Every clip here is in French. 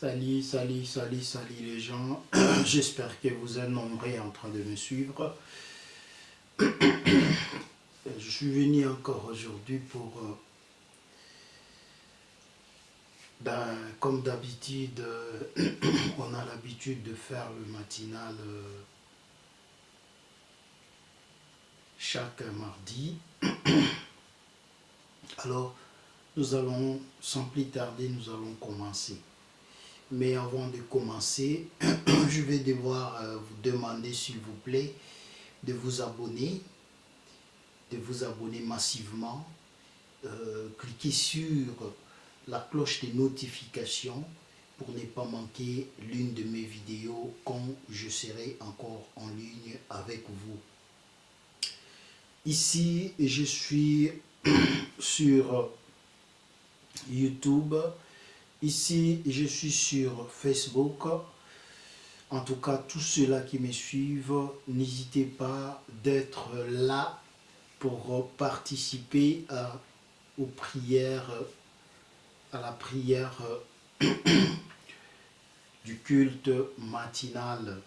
Salut, salut, salut, salut les gens. J'espère que vous êtes nombreux en train de me suivre. Je suis venu encore aujourd'hui pour, euh, ben, comme d'habitude, on a l'habitude de faire le matinal euh, chaque mardi. Alors, nous allons, sans plus tarder, nous allons commencer. Mais avant de commencer, je vais devoir euh, vous demander, s'il vous plaît, de vous abonner, de vous abonner massivement. Euh, cliquez sur la cloche de notification pour ne pas manquer l'une de mes vidéos quand je serai encore en ligne avec vous. Ici, je suis sur YouTube, Ici, je suis sur Facebook. En tout cas, tous ceux-là qui me suivent, n'hésitez pas d'être là pour participer à, aux prières, à la prière du culte matinal.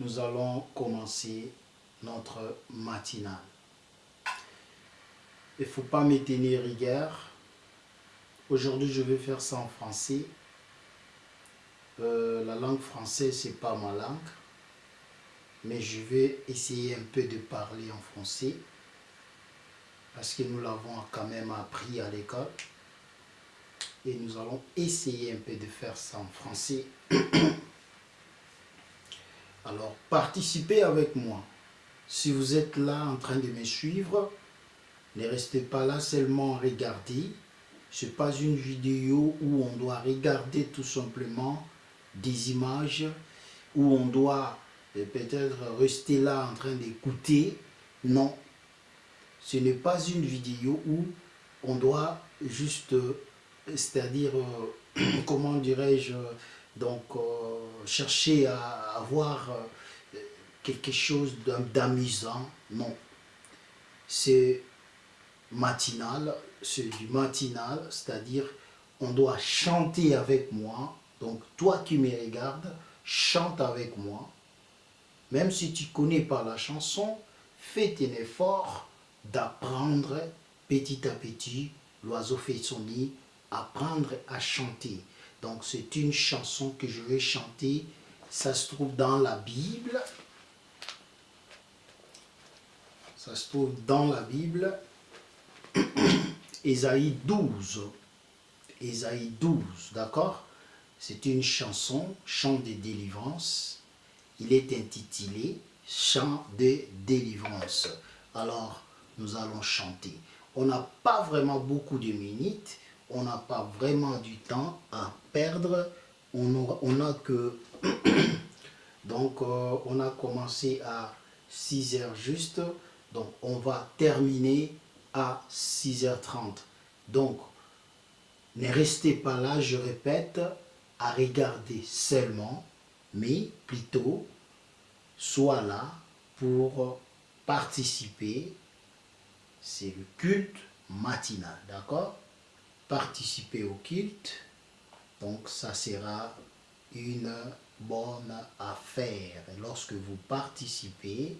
Nous allons commencer notre matinal. Il ne faut pas me tenir rigueur Aujourd'hui, je vais faire ça en français. Euh, la langue française, c'est pas ma langue. Mais je vais essayer un peu de parler en français. Parce que nous l'avons quand même appris à l'école. Et nous allons essayer un peu de faire ça en français. Alors, participez avec moi. Si vous êtes là en train de me suivre, ne restez pas là seulement à regarder ce n'est pas une vidéo où on doit regarder tout simplement des images, où on doit euh, peut-être rester là en train d'écouter. Non, ce n'est pas une vidéo où on doit juste, euh, c'est-à-dire, euh, comment dirais-je, donc chercher à avoir quelque chose d'amusant. Non, c'est matinal, c'est du matinal, c'est-à-dire on doit chanter avec moi. Donc toi qui me regardes, chante avec moi. Même si tu connais pas la chanson, fais un effort d'apprendre petit à petit, l'oiseau fait son nid, apprendre à chanter. Donc c'est une chanson que je vais chanter, ça se trouve dans la Bible. Ça se trouve dans la Bible. Ésaïe 12. Ésaïe 12, d'accord? C'est une chanson, chant de délivrance. Il est intitulé Chant de délivrance. Alors, nous allons chanter. On n'a pas vraiment beaucoup de minutes, on n'a pas vraiment du temps à perdre. On a, que... Donc, euh, on a commencé à 6 heures juste. Donc, on va terminer à 6h30. Donc, ne restez pas là, je répète, à regarder seulement, mais plutôt, soit là pour participer. C'est le culte matinal, d'accord? Participer au culte, donc ça sera une bonne affaire. Lorsque vous participez,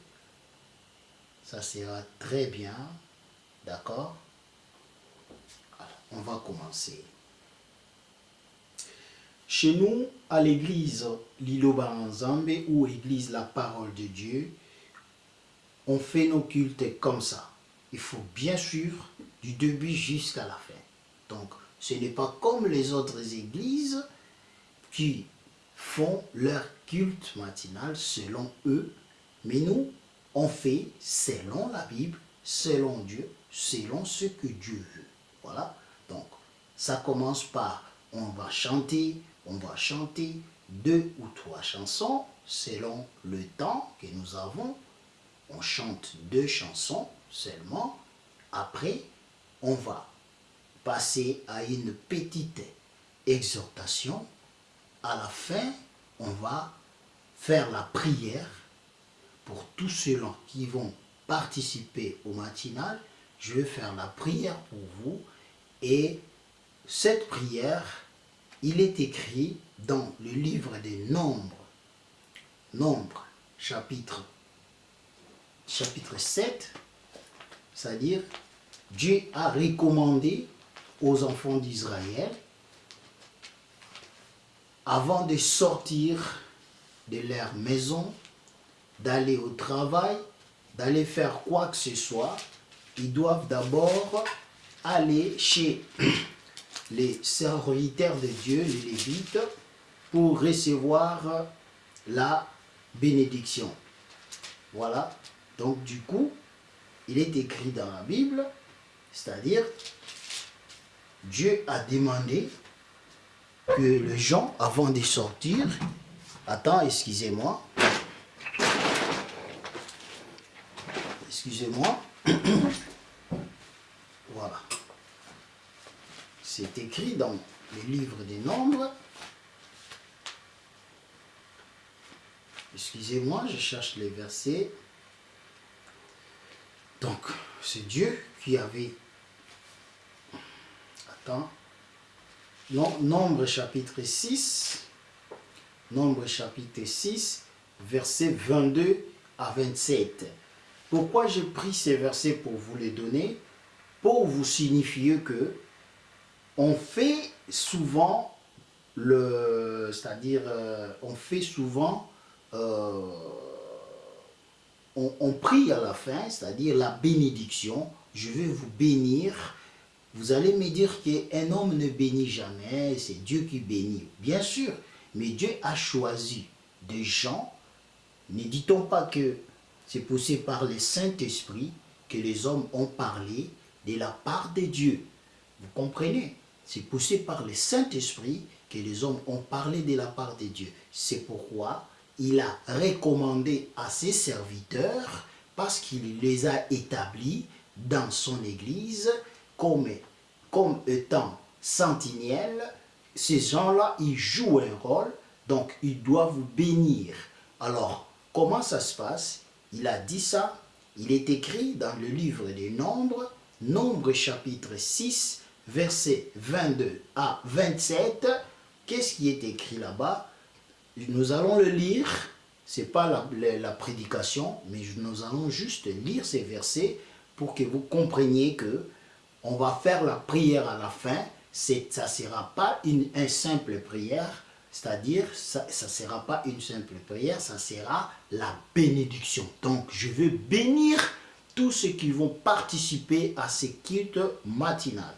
ça sera très bien D'accord? On va commencer. Chez nous, à l'église Liloba Nzambe ou église La Parole de Dieu, on fait nos cultes comme ça. Il faut bien suivre du début jusqu'à la fin. Donc, ce n'est pas comme les autres églises qui font leur culte matinal selon eux, mais nous, on fait selon la Bible, selon Dieu, selon ce que Dieu veut. Voilà. Donc, ça commence par on va chanter, on va chanter deux ou trois chansons selon le temps que nous avons. On chante deux chansons seulement. Après, on va passer à une petite exhortation. À la fin, on va faire la prière pour tous ceux-là qui vont participer au matinal je vais faire la prière pour vous. Et cette prière il est écrit dans le livre des Nombres, Nombres, chapitre, chapitre 7, c'est-à-dire Dieu a recommandé aux enfants d'Israël, avant de sortir de leur maison, d'aller au travail, d'aller faire quoi que ce soit, ils doivent d'abord aller chez les serviteurs de Dieu, les Lévites, pour recevoir la bénédiction. Voilà. Donc du coup, il est écrit dans la Bible, c'est-à-dire, Dieu a demandé que les gens, avant de sortir, attends, excusez-moi, excusez-moi, voilà, c'est écrit dans le livre des nombres, excusez-moi, je cherche les versets, donc c'est Dieu qui avait, attends, Nombre chapitre 6, Nombre chapitre 6, versets 22 à 27. Pourquoi j'ai pris ces versets pour vous les donner? Pour vous signifier que on fait souvent le, c'est-à-dire euh, on fait souvent, euh, on, on prie à la fin, c'est-à-dire la bénédiction. Je vais vous bénir vous allez me dire qu'un homme ne bénit jamais, c'est Dieu qui bénit. Bien sûr, mais Dieu a choisi des gens. Ne dit-on pas que c'est poussé par le Saint-Esprit que les hommes ont parlé de la part de Dieu. Vous comprenez? C'est poussé par le Saint-Esprit que les hommes ont parlé de la part de Dieu. C'est pourquoi il a recommandé à ses serviteurs, parce qu'il les a établis dans son Église, comme, comme étant sentinelles, ces gens-là, ils jouent un rôle, donc ils doivent bénir. Alors, comment ça se passe? Il a dit ça, il est écrit dans le livre des Nombres, Nombre chapitre 6, verset 22 à 27. Qu'est-ce qui est écrit là-bas? Nous allons le lire, ce n'est pas la, prédication, mais nous allons juste lire ces versets pour que vous compreniez que on va faire la prière à la fin, ça ne sera pas une, simple prière, c'est-à-dire, ça ne sera pas une simple prière, ça sera la bénédiction. Donc, je veux bénir tous ceux qui vont participer à ces cultes matinales.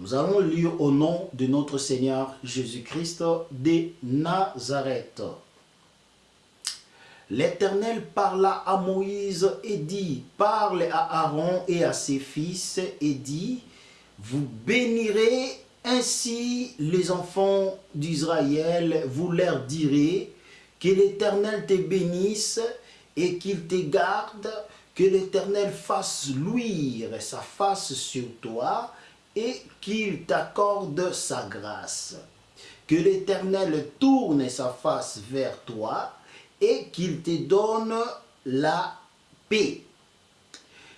Nous allons lire au nom de notre Seigneur Jésus-Christ de Nazareth. L'Éternel parla à Moïse et dit, parle à Aaron et à ses fils et dit, vous bénirez ainsi les enfants d'Israël, vous leur direz, que l'Éternel te bénisse et qu'il te garde, que l'Éternel fasse luire sa face sur toi et qu'il t'accorde sa grâce. Que l'Éternel tourne sa face vers toi et qu'il te donne la paix.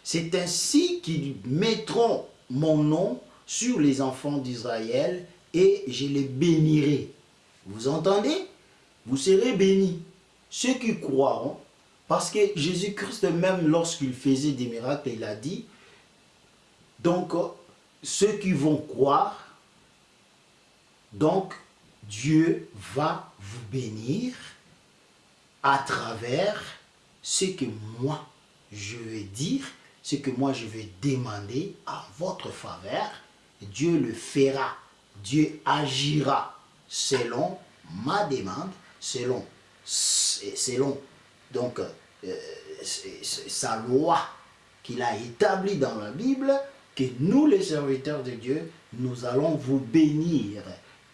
C'est ainsi qu'ils mettront mon nom sur les enfants d'Israël et je les bénirai. Vous entendez? Vous serez bénis. Ceux qui croiront, parce que Jésus-Christ même lorsqu'il faisait des miracles, il a dit, donc ceux qui vont croire, donc Dieu va vous bénir à travers ce que moi je vais dire, ce que moi je vais demander à votre faveur, Dieu le fera. Dieu agira selon ma demande, selon, selon donc, euh, sa loi qu'il a établie dans la Bible, que nous les serviteurs de Dieu, nous allons vous bénir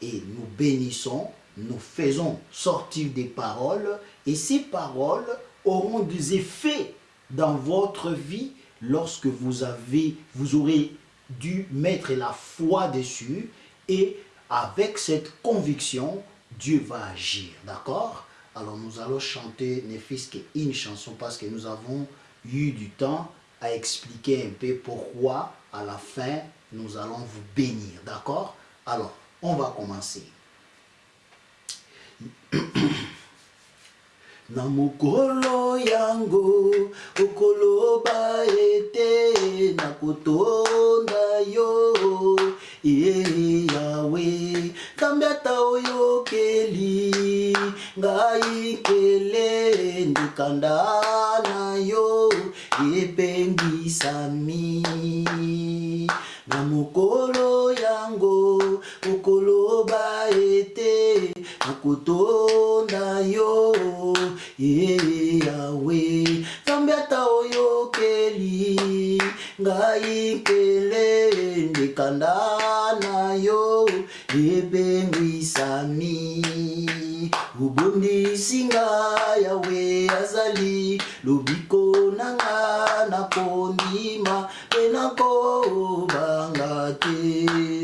et nous bénissons nous faisons sortir des paroles et ces paroles auront des effets dans votre vie lorsque vous, avez, vous aurez dû mettre la foi dessus et avec cette conviction, Dieu va agir. D'accord? Alors nous allons chanter Nefisque une chanson parce que nous avons eu du temps à expliquer un peu pourquoi à la fin nous allons vous bénir. D'accord? Alors On va commencer. na mokolo yango okoloba ete nakotonda yo ye yawe nzambe ata oyokeli ngai nkele ndekanda na yo epengisami na mokolo yango okoloba ete nakotonda yo ye yawe nzambe ata oyokeli ngai nkele ndekanda na yo ebengisami obondisi nga yawe azali. Lobiko na nga nakondima mpe nakobanga te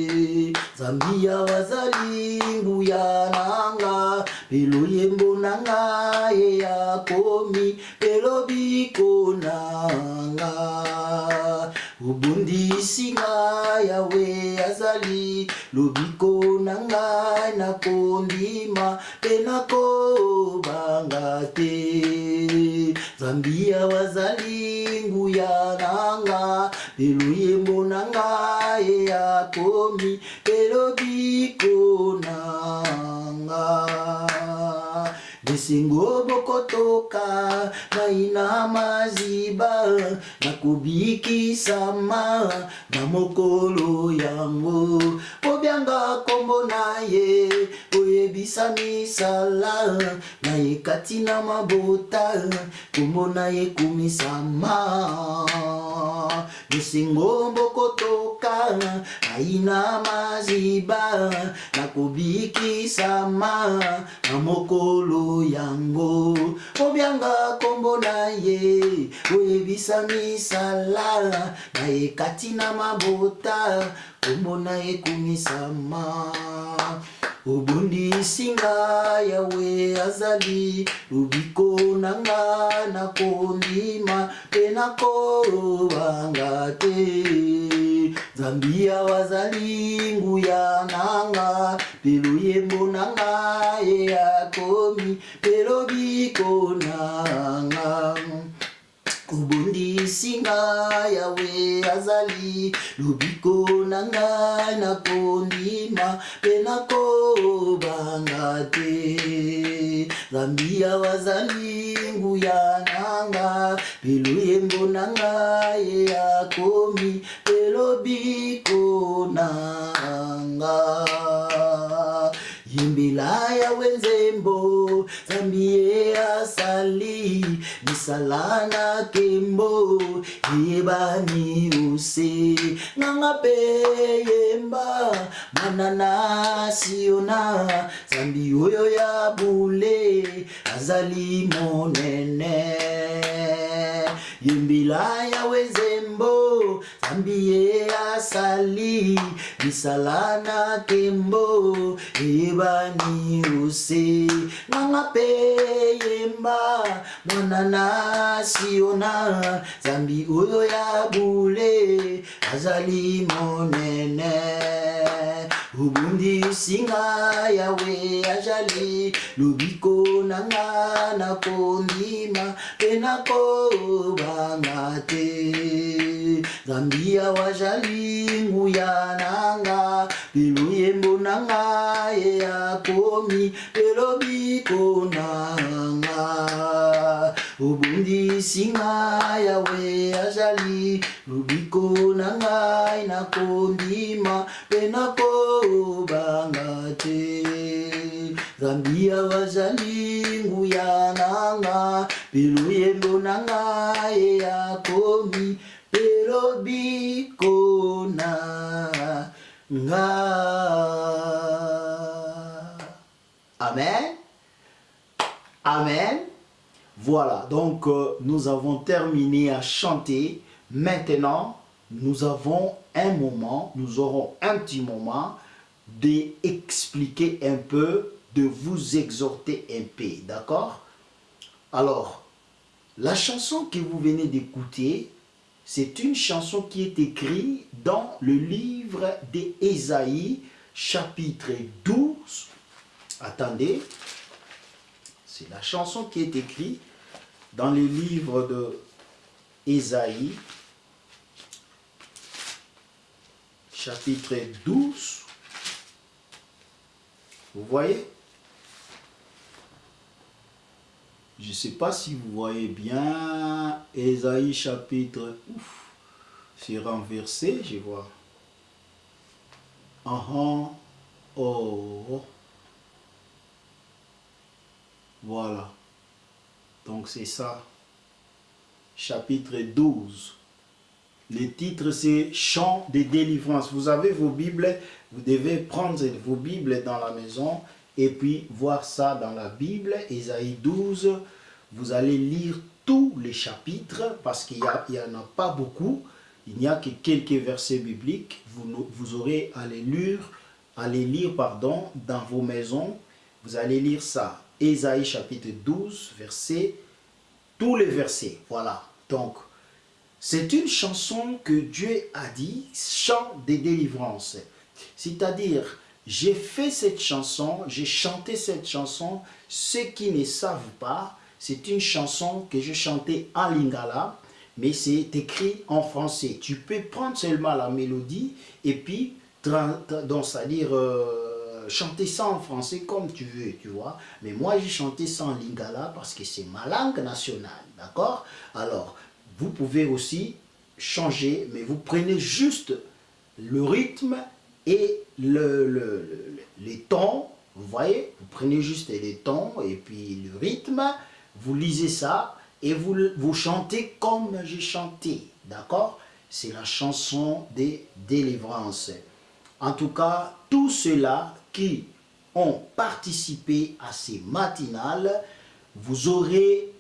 bambia bazali nguya nanga lelo yembo nanga ye yakomi lelo biko nanga nga obondisi nga yawe azali. Lobiko na ngai nakondima mpe nakobanga te. Zambi yawe azali nguya na nga. Mpe loyembo na ngai ye yakomi mpe lobiko na nga. Esengo bokotoka ngai na maziba nakobikisama na mokolo yango obyanga kombo na ye oyebisa misala na ye kati na mabota kombo na ye komisama esengo bokotoka ngai na maziba nakobikisama na mokolo yango. Obyanga kombo na ye oyebisa misala na ye kati na mabota kombo na ye komisama obundisi nga yawe azali lobiko na nga nakondima mpe nakobanga te. Nzambi yawe azali nguya na nga mpe loyembo na nga ye yakomi mpe lobiko na nga obondisi nga yawe azali. Lobiko na ngai nakondima mpe nakobanga te. Zambi yawe azali nguya na nga mpe loyembo na ngai ye yakomi mpe lobiko na nga yimbila yawe nzembo zambi ye asali misala na kembo yebani ose nganga mpe yemba mwana na siona zambi oyo ya bule azali monene. Yimbila yawe nzembo zambi ye asali misala na kembo eyebani ose nganga mpe yemba mwana na siona zambi oyo ya bule azali monene obundisinga yawe azali lobiko nanga nakondima mpe nakobanga te. Nzambi yawe azali nguya nanga lelo yembo nanga ye akomi lelo bikona obundisi nga yawe azali. Lobiko na ngai nakondima mpe nakobanga te. Zambi yawe azali nguya na nga. Mpe loyembo na ngai ye yakomi mpe lobiko na nga. Amen? Amen voilà, donc euh, nous avons terminé à chanter. Maintenant, nous avons un moment, nous aurons un petit moment d'expliquer un peu, de vous exhorter un peu, d'accord? Alors, la chanson que vous venez d'écouter, c'est une chanson qui est écrite dans le livre d'Ésaïe, chapitre 12. Attendez, c'est la chanson qui est écrite dans le livre de Ésaïe, chapitre 12. Vous voyez? Je ne sais pas si vous voyez bien Ésaïe chapitre... Ouf, c'est renversé, je vois. Ah uh oh. Voilà. Donc c'est ça. Chapitre 12. Le titre c'est Chant de délivrance. Vous avez vos Bibles, vous devez prendre vos Bibles dans la maison et puis voir ça dans la Bible, Ésaïe 12. Vous allez lire tous les chapitres parce qu'il n'y en a pas beaucoup. Il n'y a que quelques versets bibliques. Vous, vous aurez à les lire, à les lire pardon, dans vos maisons. Vous allez lire ça. Ésaïe chapitre 12, verset, tous les versets. Voilà. Donc, c'est une chanson que Dieu a dit, chant des délivrances. C'est-à-dire, j'ai fait cette chanson, j'ai chanté cette chanson. Ceux qui ne savent pas, c'est une chanson que j'ai chantée en lingala, mais c'est écrit en français. Tu peux prendre seulement la mélodie et puis, donc, c'est-à-dire euh, chanter ça en français comme tu veux, tu vois. Mais moi, j'ai chanté ça en lingala parce que c'est ma langue nationale, d'accord? Alors, vous pouvez aussi changer, mais vous prenez juste le rythme et le, les tons, vous voyez, vous prenez juste les tons et puis le rythme, vous lisez ça et vous, vous chantez comme j'ai chanté, d'accord? C'est la chanson des délivrances. En tout cas, tous ceux-là qui ont participé à ces matinales, vous aurez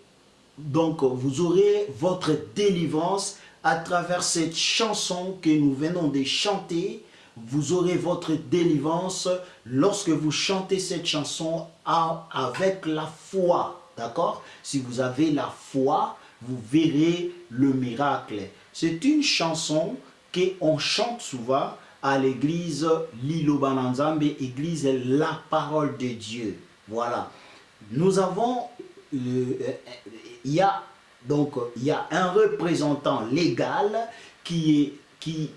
donc vous aurez votre délivrance à travers cette chanson que nous venons de chanter vous aurez votre délivrance lorsque vous chantez cette chanson avec la foi. D'accord? Si vous avez la foi, vous verrez le miracle. C'est une chanson qu'on chante souvent à l'église Lilo Bananzambe, église La Parole de Dieu. Voilà. Nous avons, euh, il y a donc il y a un représentant légal qui est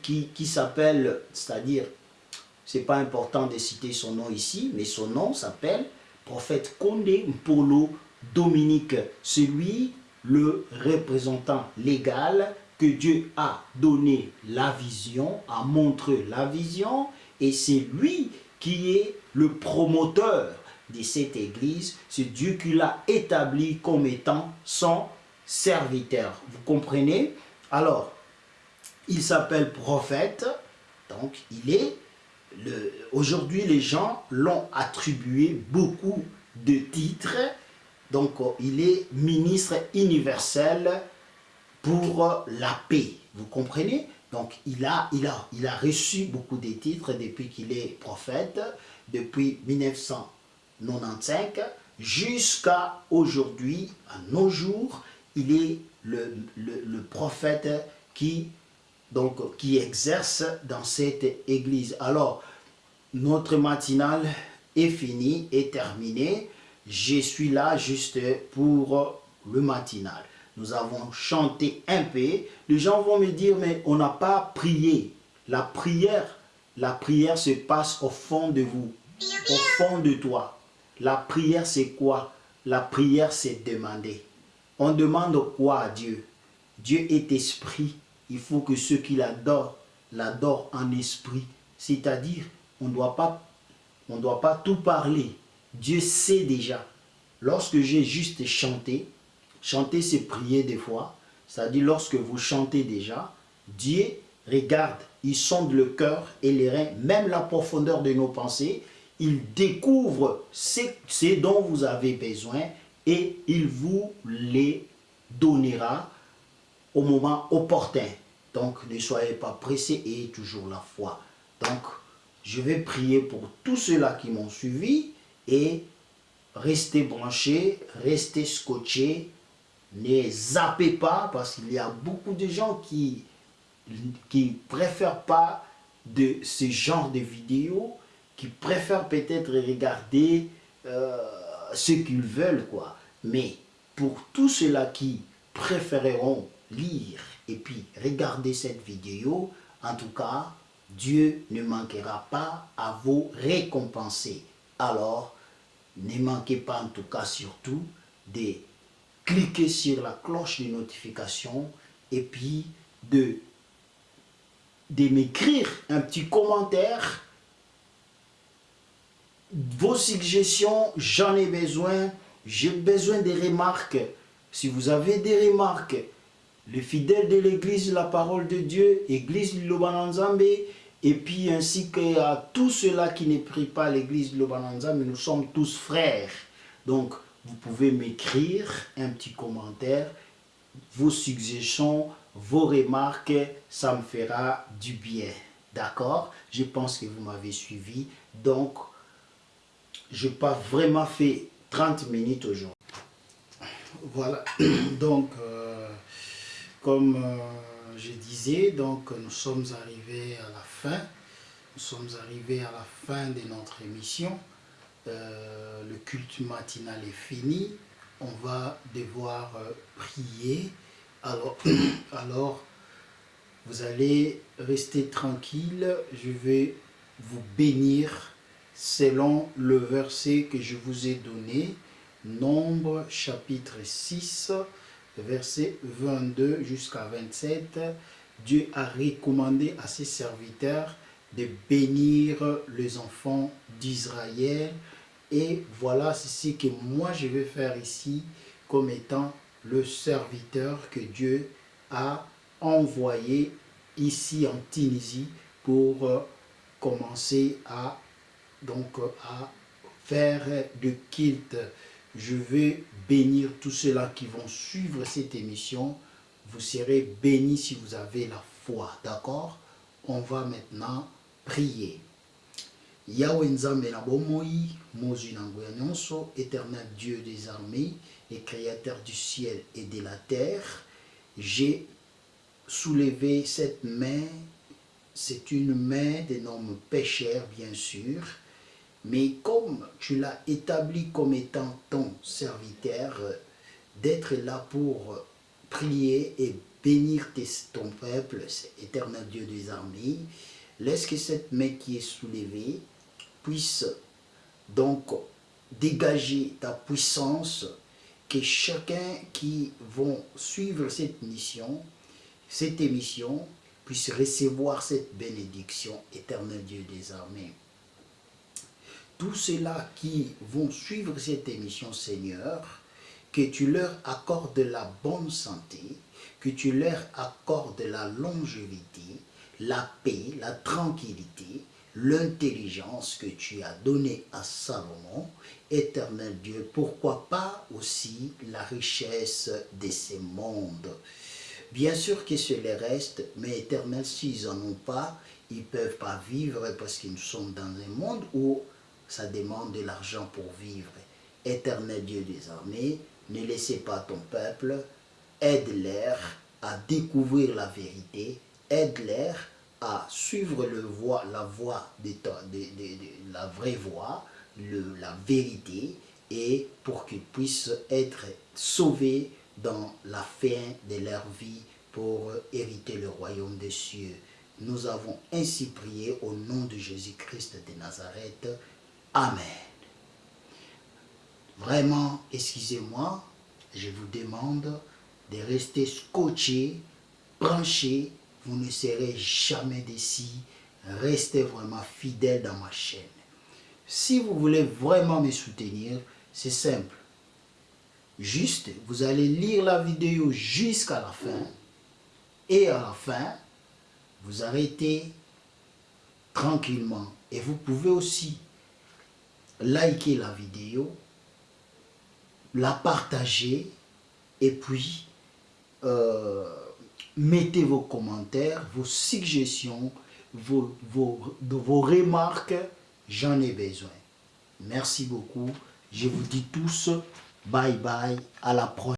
qui, qui, s'appelle, c'est-à-dire, c'est pas important de citer son nom ici, mais son nom s'appelle prophète Condé Mpolo Dominique. C'est lui le représentant légal que Dieu a donné la vision, a montré la vision, et c'est lui qui est le promoteur de cette église. C'est Dieu qui l'a établi comme étant son serviteur. Vous comprenez? Alors, il s'appelle prophète, donc il est, aujourd'hui les gens l'ont attribué beaucoup de titres, donc il est ministre universel pour la paix, vous comprenez? Donc il a, il, a, il a reçu beaucoup de titres depuis qu'il est prophète, depuis 1995 jusqu'à aujourd'hui, à nos jours, il est le, le prophète qui donc, qui exerce dans cette église. Alors, notre matinale est finie, est terminée. Je suis là juste pour le matinal. Nous avons chanté un peu. Les gens vont me dire, mais on n'a pas prié. La prière, la prière se passe au fond de vous, au fond de toi. La prière, c'est quoi? La prière, c'est demander. On demande quoi à Dieu? Dieu est esprit il faut que ceux qui l'adorent, l'adorent en esprit. C'est-à-dire, on ne doit pas tout parler. Dieu sait déjà. Lorsque j'ai juste chanté, chanter c'est prier des fois, c'est-à-dire lorsque vous chantez déjà, Dieu regarde, il sonde le cœur et les reins, même la profondeur de nos pensées, il découvre ce, dont vous avez besoin et il vous les donnera au moment opportun. Donc, ne soyez pas pressés et toujours la foi. Donc, je vais prier pour tous ceux-là qui m'ont suivi et restez branchés, restez scotchés, ne zappez pas parce qu'il y a beaucoup de gens qui qui préfèrent pas de ce genre de vidéos qui préfèrent peut-être regarder euh, ce qu'ils veulent, quoi. Mais pour tous ceux-là qui préféreront lire et puis regarder cette vidéo, en tout cas, Dieu ne manquera pas à vous récompenser. Alors, ne manquez pas en tout cas surtout de cliquer sur la cloche de notification et puis de, de m'écrire un petit commentaire. Vos suggestions, j'en ai besoin. J'ai besoin des remarques. Si vous avez des remarques, les fidèles de l'église La Parole de Dieu, église Lobananzambe, et puis ainsi qu'à tous ceux-là qui ne prient pas l'église Lobananzambe, nous sommes tous frères. Donc, vous pouvez m'écrire un petit commentaire, vos suggestions, vos remarques, ça me fera du bien. D'accord? Je pense que vous m'avez suivi. Donc, je n'ai pas vraiment fait 30 minutes aujourd'hui. Voilà. Donc, euh, comme euh, je disais, donc, nous sommes arrivés à la fin. Nous sommes arrivés à la fin de notre émission. Euh, le culte matinal est fini, on va devoir euh, prier. Alors, alors, vous allez rester tranquille, je vais vous bénir selon le verset que je vous ai donné, Nombre chapitre 6, verset 22 jusqu'à 27. Dieu a recommandé à ses serviteurs de bénir les enfants d'Israël et voilà ce que moi je vais faire ici comme étant le serviteur que Dieu a envoyé ici en Tunisie pour euh, commencer à, donc, à faire de culte. Je vais bénir tous ceux-là qui vont suivre cette émission. Vous serez bénis si vous avez la foi, d'accord? On va maintenant prier. Yahweh Nzambe na éternel Dieu des armées et créateur du ciel et de la terre, j'ai soulevé cette main, c'est une main d'énormes pécheurs bien sûr, mais comme tu l'as établi comme étant ton serviteur, d'être là pour prier et bénir ton peuple, éternel Dieu des armées, laisse que cette main qui est soulevée puisse donc dégager ta puissance, que chacun qui vont suivre cette mission, cette émission, puisse recevoir cette bénédiction, éternel Dieu des armées. Tous ceux-là qui vont suivre cette émission, Seigneur, que tu leur accordes la bonne santé, que tu leur accordes la longévité, la paix, la tranquillité, l'intelligence que tu as donnée à Salomon, éternel Dieu, pourquoi pas aussi la richesse de ces mondes. Bien sûr que cela reste, mais éternel, s'ils n'en ont pas, ils ne peuvent pas vivre parce qu'ils sont dans un monde où ça demande de l'argent pour vivre. Éternel Dieu des armées, ne laissez pas ton peuple, aide-les à découvrir la vérité, aide-les à suivre le voie, la voie de, la vraie voie, la vérité, et pour qu'ils puissent être sauvés dans la fin de leur vie pour hériter le royaume des cieux. Nous avons ainsi prié au nom de Jésus-Christ de Nazareth. Amen. Vraiment, excusez-moi, je vous demande de rester scotché, branché vous ne serez jamais déçus. Restez vraiment fidèle dans ma chaîne. Si vous voulez vraiment me soutenir, c'est simple. Juste, vous allez lire la vidéo jusqu'à la fin. Et à la fin, vous arrêtez tranquillement. Et vous pouvez aussi liker la vidéo, la partager et puis euh, mettez vos commentaires, vos suggestions, vos, remarques. J'en ai besoin. Merci beaucoup. Je vous dis tous bye bye. À la prochaine.